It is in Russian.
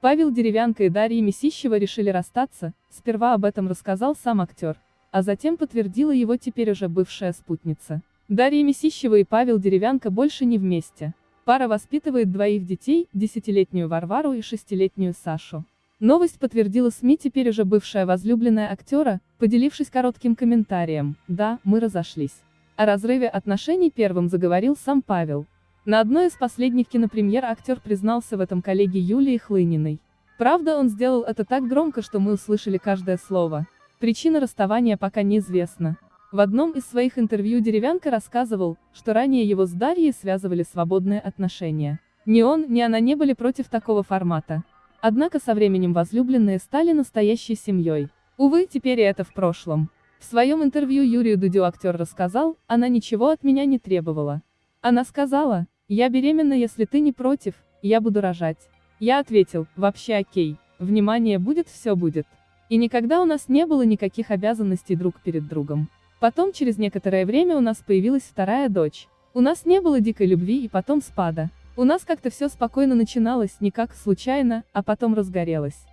Павел Деревянко и Дарья Месищева решили расстаться, сперва об этом рассказал сам актер, а затем подтвердила его теперь уже бывшая спутница. Дарья Месищева и Павел Деревянко больше не вместе. Пара воспитывает двоих детей, десятилетнюю Варвару и шестилетнюю Сашу. Новость подтвердила СМИ теперь уже бывшая возлюбленная актера, поделившись коротким комментарием «Да, мы разошлись». О разрыве отношений первым заговорил сам Павел. На одной из последних кинопремьер актер признался в этом коллеге Юлии Хлыниной. Правда, он сделал это так громко, что мы услышали каждое слово. Причина расставания пока неизвестна. В одном из своих интервью Деревянко рассказывал, что ранее его с Дарьей связывали свободные отношения. Ни он, ни она не были против такого формата. Однако со временем возлюбленные стали настоящей семьей. Увы, теперь и это в прошлом. В своем интервью Юрию Дудю актер рассказал, она ничего от меня не требовала. Она сказала, я беременна, если ты не против, я буду рожать. Я ответил, вообще окей, внимание будет, все будет. И никогда у нас не было никаких обязанностей друг перед другом. Потом через некоторое время у нас появилась вторая дочь. У нас не было дикой любви и потом спада. У нас как-то все спокойно начиналось, не как случайно, а потом разгорелось.